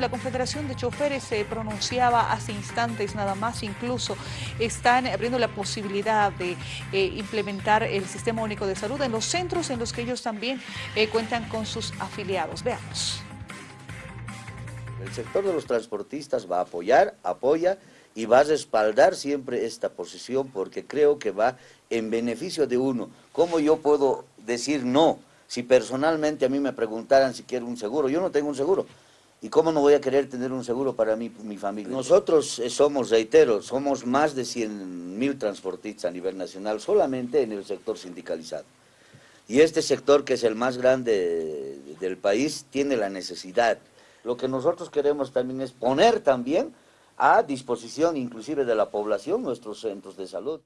La Confederación de Choferes se pronunciaba hace instantes nada más, incluso están abriendo la posibilidad de eh, implementar el Sistema Único de Salud en los centros en los que ellos también eh, cuentan con sus afiliados. Veamos. El sector de los transportistas va a apoyar, apoya y va a respaldar siempre esta posición porque creo que va en beneficio de uno. ¿Cómo yo puedo decir no? Si personalmente a mí me preguntaran si quiero un seguro, yo no tengo un seguro. ¿Y cómo no voy a querer tener un seguro para mí, mi familia? Nosotros eh, somos, reitero, somos más de 100 mil transportistas a nivel nacional, solamente en el sector sindicalizado. Y este sector, que es el más grande del país, tiene la necesidad. Lo que nosotros queremos también es poner también a disposición inclusive de la población nuestros centros de salud.